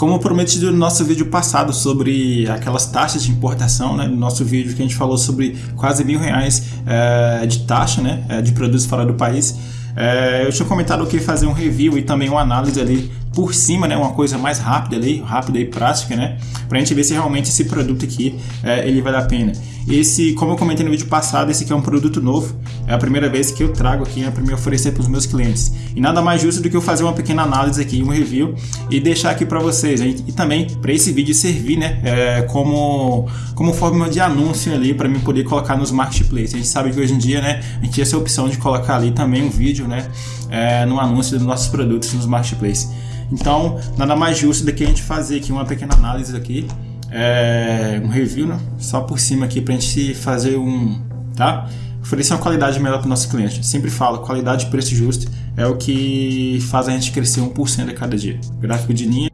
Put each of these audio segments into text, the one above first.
Como prometido no nosso vídeo passado sobre aquelas taxas de importação, né, no nosso vídeo que a gente falou sobre quase mil reais é, de taxa né, é, de produtos fora do país, é, eu tinha comentado que fazer um review e também uma análise ali por cima, né, uma coisa mais rápida ali, rápida e prática, né, para a gente ver se realmente esse produto aqui é, ele vale a pena. Esse, como eu comentei no vídeo passado, esse aqui é um produto novo, é a primeira vez que eu trago aqui né, para me oferecer para os meus clientes. E nada mais justo do que eu fazer uma pequena análise aqui, um review e deixar aqui para vocês. E, e também para esse vídeo servir, né, é, como como forma de anúncio ali para mim poder colocar nos marketplaces. A gente sabe que hoje em dia, né, a gente tem essa opção de colocar ali também um vídeo, né, é, no anúncio dos nossos produtos nos marketplaces. Então, nada mais justo do que a gente fazer aqui uma pequena análise aqui, é, um review, né? só por cima aqui para a gente fazer um, tá? Oferecer uma qualidade melhor para o nosso cliente. Sempre falo, qualidade e preço justo é o que faz a gente crescer 1% a cada dia. Gráfico de linha,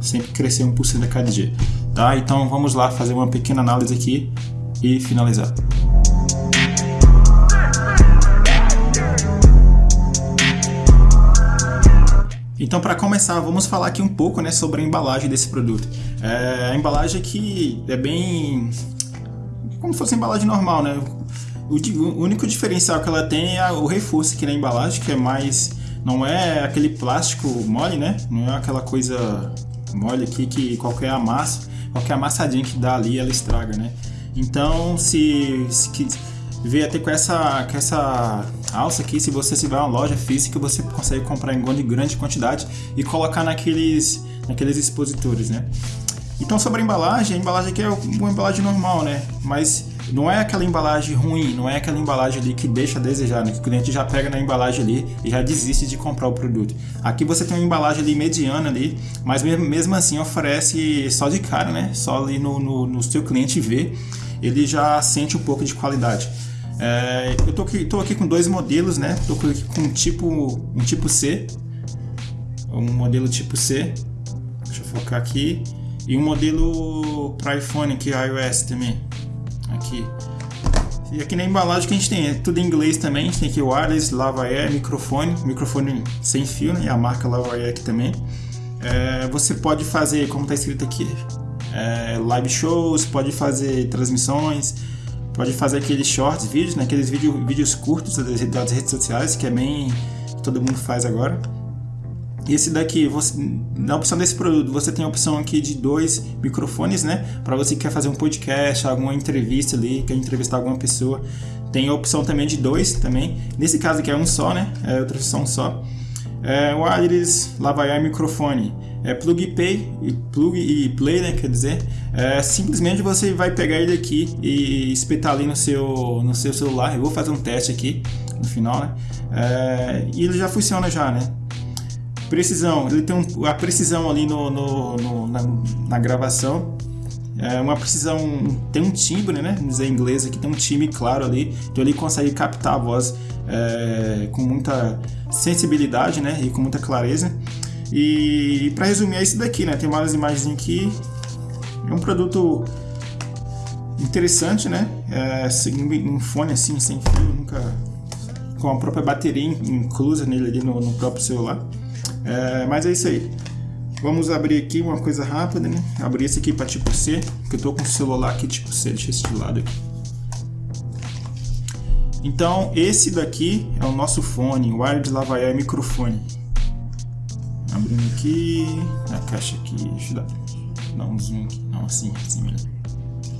sempre crescer 1% a cada dia, tá? Então vamos lá fazer uma pequena análise aqui e finalizar. Então, para começar, vamos falar aqui um pouco né, sobre a embalagem desse produto. É, a embalagem aqui é bem. como se fosse embalagem normal, né? O, o, único diferencial que ela tem é o reforço aqui na embalagem, que é mais. não é aquele plástico mole, né? Não é aquela coisa mole aqui que qualquer amassa, qualquer amassadinha que dá ali ela estraga, né? Então, se, se veio até com essa, com essa alça aqui, se você tiver uma loja física, você consegue comprar em grande quantidade e colocar naqueles, naqueles expositores, né? Então sobre a embalagem, a embalagem aqui é uma embalagem normal, né? Mas não é aquela embalagem ruim, não é aquela embalagem ali que deixa a desejar, né? Que o cliente já pega na embalagem ali e já desiste de comprar o produto. Aqui você tem uma embalagem ali mediana ali, mas mesmo assim oferece só de cara, né? Só ali no, no, no seu cliente ver, ele já sente um pouco de qualidade. É, eu tô aqui, tô aqui com dois modelos, né? Tô aqui com um tipo, um tipo C, um modelo tipo C. Deixa eu focar aqui. E um modelo para iPhone aqui, iOS também. Aqui. E aqui na embalagem que a gente tem é tudo em inglês também. A gente tem aqui wireless, lavalier, microfone, microfone sem fio, né? E a marca lavalier aqui também. É, você pode fazer, como está escrito aqui, é, live shows, pode fazer transmissões, pode fazer aqueles shorts, vídeos, né? aqueles vídeo, vídeos curtos das, das redes sociais, que é bem que todo mundo faz agora. E esse daqui, você, na opção desse produto, você tem a opção aqui de dois microfones, né? Para você que quer fazer um podcast, alguma entrevista ali, quer entrevistar alguma pessoa. Tem a opção também de dois também. Nesse caso aqui é um só, né? É outra opção só. É, wireless, lavalier microfone é plug play e plug e play, né? Quer dizer, é, simplesmente você vai pegar ele aqui e espetar ali no seu no seu celular. Eu vou fazer um teste aqui no final, né? É, e ele já funciona já, né? Precisão, ele tem um, a precisão ali no, no, no na, na, gravação. É uma precisão, tem um timbre, né? Vamos dizer em inglês aqui, tem um timbre claro ali, então ele consegue captar a voz é, com muita sensibilidade, né? E com muita clareza. E para resumir é isso daqui, né? Tem várias imagens aqui. É um produto interessante, né? É, um fone assim, sem fio, nunca com a própria bateria inclusa nele ali no, no próprio celular. É, mas é isso aí. Vamos abrir aqui uma coisa rápida, né? Abrir esse aqui para tipo C, que eu tô com o celular aqui tipo C, deixa esse de lado aqui. Então, esse daqui é o nosso fone, o Wired Lavalier microfone. Abrindo aqui. A caixa aqui. Deixa eu dar, dar um zoom aqui. Não, assim, assim mesmo.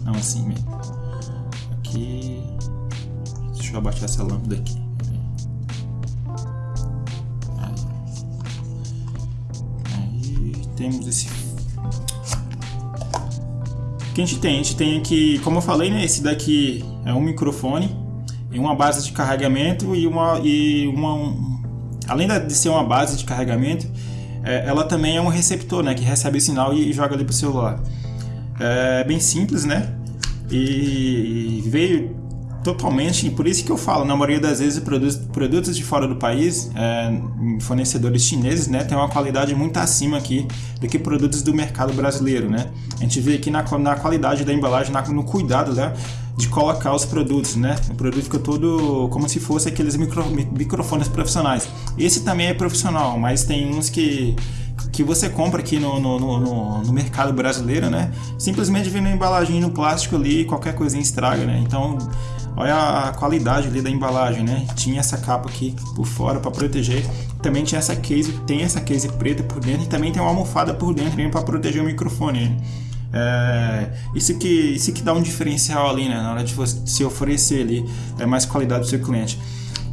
Não, assim mesmo. Aqui. Deixa eu abaixar essa lâmpada aqui. Aí temos esse. Que a gente tem? A gente tem aqui, como eu falei, né? Esse daqui é um microfone e uma base de carregamento e uma. E uma um, além de ser uma base de carregamento, é, ela também é um receptor, né? Que recebe o sinal e, joga ali pro celular. É bem simples, né? E, e veio totalmente, por isso que eu falo, na maioria das vezes produtos, produtos de fora do país, é, fornecedores chineses, né, tem uma qualidade muito acima aqui do que produtos do mercado brasileiro, né? A gente vê aqui na, na qualidade da embalagem, na, no cuidado, né, de colocar os produtos, né? O produto fica todo como se fosse aqueles micro, microfones profissionais. Esse também é profissional, mas tem uns que que você compra aqui no, no, no, no mercado brasileiro, né? Simplesmente vem na embalagem no plástico ali, qualquer coisinha estraga, né? Então, olha a qualidade ali da embalagem, né? Tinha essa capa aqui por fora para proteger. Também tinha essa case, tem essa case preta por dentro e também tem uma almofada por dentro para proteger o microfone. Né? É, isso, que, isso que dá um diferencial ali, né? Na hora de você se oferecer ali é, mais qualidade do seu cliente.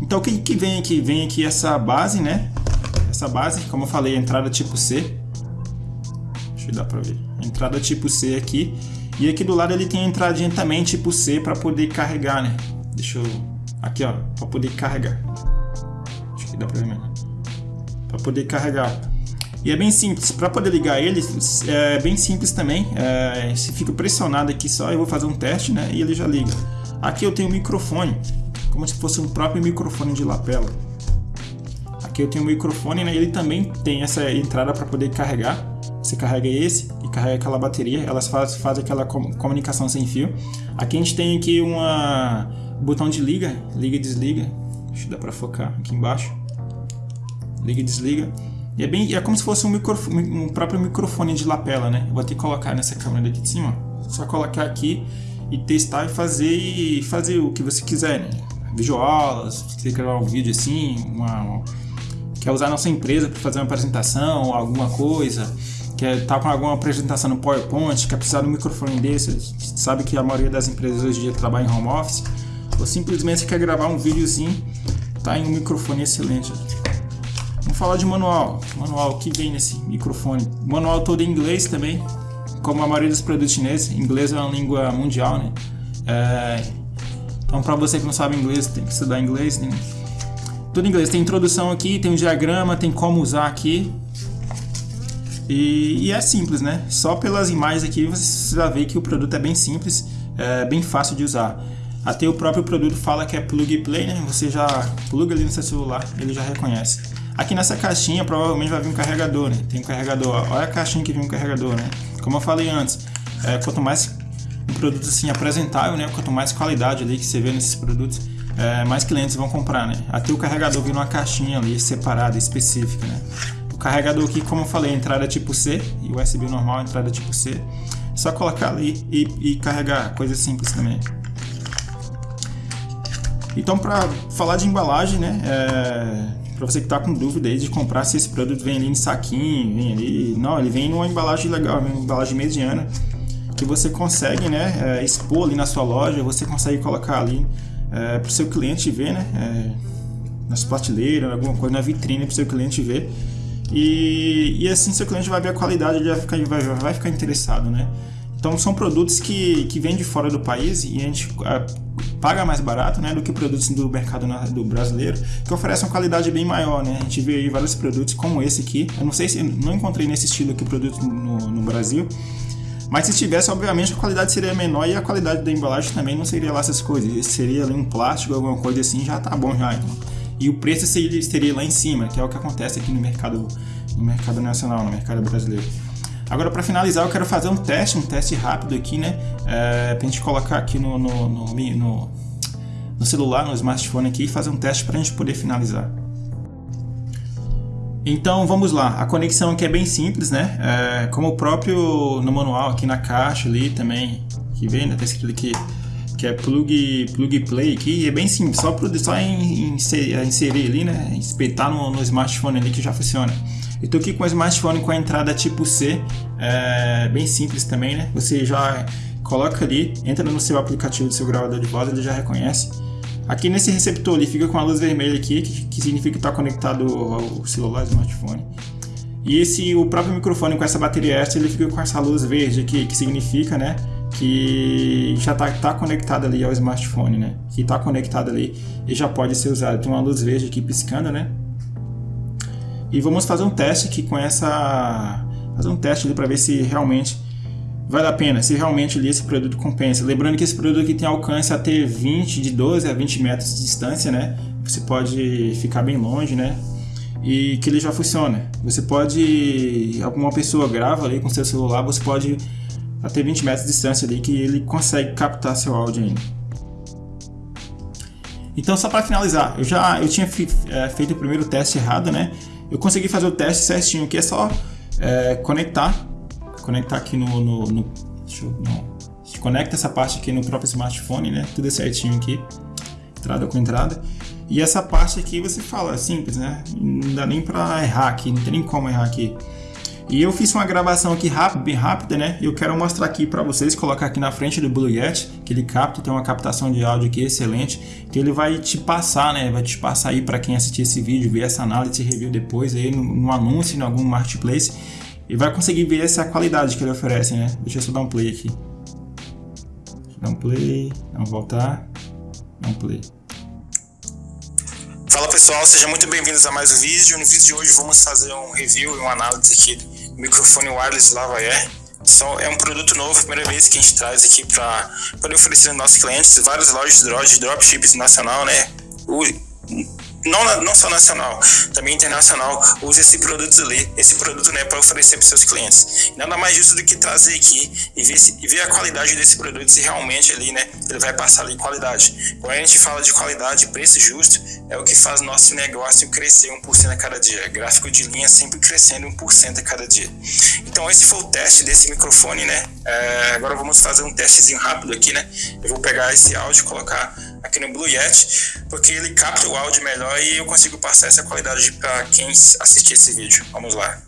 Então o que, que vem aqui? Vem aqui essa base, né? Essa base, como eu falei, entrada tipo C. Deixa eu dar para ver. Entrada tipo C aqui. E aqui do lado ele tem a entradinha também tipo C para poder carregar, né? Deixa eu aqui, ó, para poder carregar. Acho que dá para ver melhor. Para poder carregar. E é bem simples, para poder ligar ele, é bem simples também. É, se fica pressionado aqui só, eu vou fazer um teste, né? E ele já liga. Aqui eu tenho um microfone, como se fosse um próprio microfone de lapela. Aqui eu tenho um microfone, né? Ele também tem essa entrada para poder carregar. Você carrega esse e carrega aquela bateria, elas fazem faz aquela comunicação sem fio. Aqui a gente tem aqui uma botão de liga, liga e desliga. Deixa eu dar para focar aqui embaixo. Liga e desliga. E é, bem, é como se fosse um, microfone, um próprio microfone de lapela, né? Vou que colocar nessa câmera daqui de cima. Só colocar aqui e testar e fazer e fazer o que você quiser, né? Videoaulas, se você gravar um vídeo assim, uma, uma, quer usar a nossa empresa para fazer uma apresentação, alguma coisa, quer estar tá com alguma apresentação no PowerPoint, quer precisar de um microfone desse, sabe que a maioria das empresas hoje em dia trabalha em home office, ou simplesmente quer gravar um videozinho, tá em um microfone excelente. Vamos falar de manual. Manual que vem nesse microfone. Manual todo em inglês também, como a maioria dos produtos chineses. Inglês é uma língua mundial, né? É... Então, para você que não sabe inglês, tem que estudar inglês. Tem... Tudo em inglês. Tem introdução aqui, tem um diagrama, tem como usar aqui. E, e, é simples, né? Só pelas imagens aqui você vai ver que o produto é bem simples, é bem fácil de usar. Até o próprio produto fala que é plug and play, né? Você já pluga ali no seu celular, ele já reconhece. Aqui nessa caixinha provavelmente vai vir um carregador, né? Tem um carregador, olha a caixinha que vem um carregador, né? Como eu falei antes, é, quanto mais um produto assim apresentável, né? Quanto mais qualidade ali que você vê nesses produtos, é, mais clientes vão comprar, né? Até o carregador vem numa caixinha ali separada, específica, né? O carregador aqui, como eu falei, entrada tipo C e USB normal, entrada tipo C. É só colocar ali e, e carregar, coisa simples também. Então, para falar de embalagem, né? É para você que está com dúvida aí de comprar se esse produto vem ali em saquinho, vem ali. Não, ele vem numa embalagem legal, uma embalagem mediana que você consegue né, é, expor ali na sua loja, você consegue colocar ali é, para o seu cliente ver, né? É, nas prateleiras, alguma coisa na vitrine para o seu cliente ver. E, e assim seu cliente vai ver a qualidade, ele vai ficar, vai, vai ficar interessado, né? Então são produtos que, que vêm de fora do país e a gente paga mais barato né, do que produtos do mercado do brasileiro, que oferecem uma qualidade bem maior. Né? A gente vê aí vários produtos como esse aqui. Eu não sei se não encontrei nesse estilo aqui produto no, no Brasil. Mas se tivesse, obviamente, a qualidade seria menor e a qualidade da embalagem também não seria lá essas coisas. Seria um plástico, alguma coisa assim, já tá bom já. Então. E o preço seria, seria lá em cima, que é o que acontece aqui no mercado, no mercado nacional, no mercado brasileiro. Agora, para finalizar, eu quero fazer um teste, um teste rápido aqui, né? É, pra gente colocar aqui no, no, no, no, no celular, no smartphone aqui e fazer um teste para a gente poder finalizar. Então vamos lá, a conexão aqui é bem simples, né? É, como o próprio no manual aqui na caixa ali também, que vem, né? Tá escrito aqui que é plug, plug play aqui, é bem simples, só, só inserir, inserir ali, né? Espetar no, no smartphone ali que já funciona. Eu tô aqui com o smartphone com a entrada tipo C, é bem simples também, né? Você já coloca ali, entra no seu aplicativo do seu gravador de voz, ele já reconhece. Aqui nesse receptor ele fica com a luz vermelha aqui, que, que significa que está conectado ao celular, ao smartphone. E esse o próprio microfone com essa bateria extra, ele fica com essa luz verde aqui, que significa, né, que já está tá conectado ali ao smartphone, né? Que está conectado ali e já pode ser usado. Tem uma luz verde aqui piscando, né? E vamos fazer um teste aqui com essa. Fazer um teste para ver se realmente vale a pena, se realmente ali esse produto compensa. Lembrando que esse produto aqui tem alcance a ter 20, de 12 a 20 metros de distância, né? Você pode ficar bem longe, né? E que ele já funciona. Você pode. Alguma pessoa grava ali com seu celular, você pode até 20 metros de distância ali que ele consegue captar seu áudio ainda. Então, só para finalizar, eu já eu tinha é, feito o primeiro teste errado, né? Eu consegui fazer o teste certinho, que é só é, conectar, conectar aqui no, no, no deixa eu, não, conecta essa parte aqui no próprio smartphone, né? Tudo certinho aqui, entrada com entrada. E essa parte aqui você fala, é simples, né? Não dá nem para errar aqui, não tem nem como errar aqui. E eu fiz uma gravação aqui rápida, bem rápida, né? Eu quero mostrar aqui para vocês, colocar aqui na frente do Blue Yeti, que ele capta, tem uma captação de áudio aqui excelente, que ele vai te passar, né? Vai te passar aí para quem assistir esse vídeo, ver essa análise review depois aí no, no anúncio, em algum marketplace, e vai conseguir ver essa qualidade que ele oferece, né? Deixa eu só dar um play aqui. Deixa eu dar um play, vamos voltar, dar um play. Fala pessoal, sejam muito bem-vindos a mais um vídeo. No vídeo de hoje vamos fazer um review e uma análise aqui microfone wireless Lavalier. É um produto novo, primeira vez que a gente traz aqui para poder oferecer aos nossos clientes, várias lojas de dropships nacional, né? O, não, não só nacional, também internacional, usa esse produto ali, esse produto né, para oferecer para seus clientes. Nada mais justo do que trazer aqui e ver, se, e ver a qualidade desse produto, se realmente ali, né, ele vai passar ali qualidade. Quando a gente fala de qualidade, preço justo, é o que faz nosso negócio crescer 1% a cada dia. Gráfico de linha sempre crescendo 1% a cada dia. Então esse foi o teste desse microfone, né? É, agora vamos fazer um testezinho rápido aqui, né? Eu vou pegar esse áudio e colocar aqui no Blue Yeti, porque ele capta o áudio melhor e eu consigo passar essa qualidade para quem assistir esse vídeo. Vamos lá.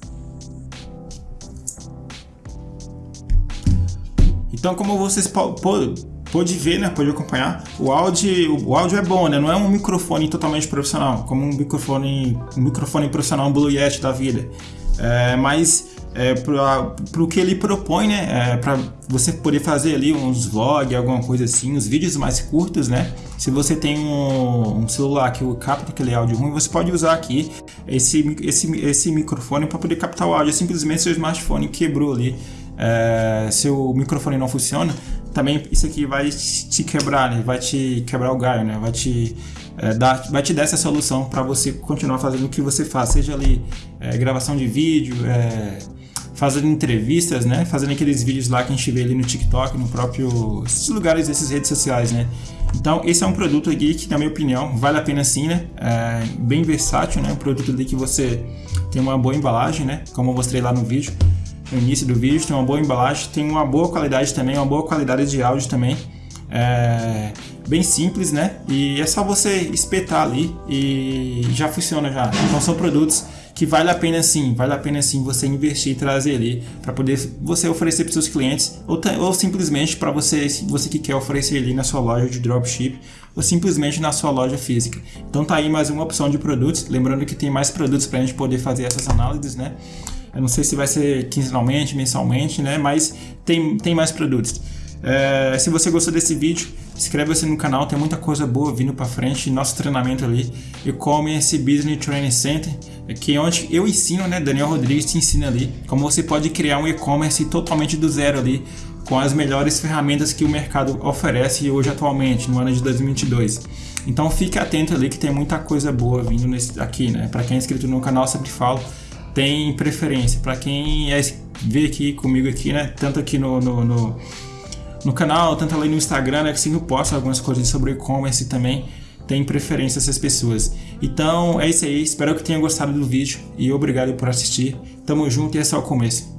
Então, como vocês pode ver, né, pode acompanhar, o áudio, o áudio é bom, né? Não é um microfone totalmente profissional, como um microfone, um microfone profissional, um Blue Yeti da vida. É, mas é, para o que ele propõe, né? É, para você poder fazer ali uns vlogs, alguma coisa assim, uns vídeos mais curtos, né? Se você tem um, um celular que capta aquele áudio ruim, você pode usar aqui esse, esse, esse microfone para poder captar o áudio. Simplesmente seu smartphone quebrou ali, é, seu microfone não funciona, também isso aqui vai te quebrar, né? Vai te quebrar o galho, né? Vai te é, dar, vai te dar essa solução para você continuar fazendo o que você faz, seja ali é, gravação de vídeo, é, fazendo entrevistas, né? Fazendo aqueles vídeos lá que a gente vê ali no TikTok, no próprio esses lugares dessas redes sociais, né? Então esse é um produto aqui que, na minha opinião, vale a pena sim, né? É bem versátil, né? Um produto ali que você tem uma boa embalagem, né? Como eu mostrei lá no vídeo, no início do vídeo, tem uma boa embalagem, tem uma boa qualidade também, uma boa qualidade de áudio também. É bem simples, né? E é só você espetar ali e já funciona já. Então são produtos que vale a pena sim, vale a pena sim você investir e trazer ali para poder você oferecer para seus clientes ou, ou simplesmente para você, você que quer oferecer ali na sua loja de dropship ou simplesmente na sua loja física. Então tá aí mais uma opção de produtos, lembrando que tem mais produtos para a gente poder fazer essas análises, né? Eu não sei se vai ser quinzenalmente, mensalmente, né? Mas tem, tem mais produtos. É, se você gostou desse vídeo, inscreva-se no canal, tem muita coisa boa vindo para frente. Nosso treinamento ali, e-commerce Business Training Center, que é onde eu ensino, né? Daniel Rodrigues te ensina ali como você pode criar um e-commerce totalmente do zero ali, com as melhores ferramentas que o mercado oferece hoje atualmente, no ano de 2022. Então fique atento ali que tem muita coisa boa vindo nesse, aqui, né? Para quem é inscrito no canal, sempre falo, tem preferência. Para quem é, vê aqui comigo aqui, né? Tanto aqui no, no, no no canal, tanto ali no Instagram, né, que sempre posto algumas coisas sobre e-commerce também tem preferência essas pessoas. Então é isso aí, espero que tenha gostado do vídeo e obrigado por assistir. Tamo junto e é só o começo.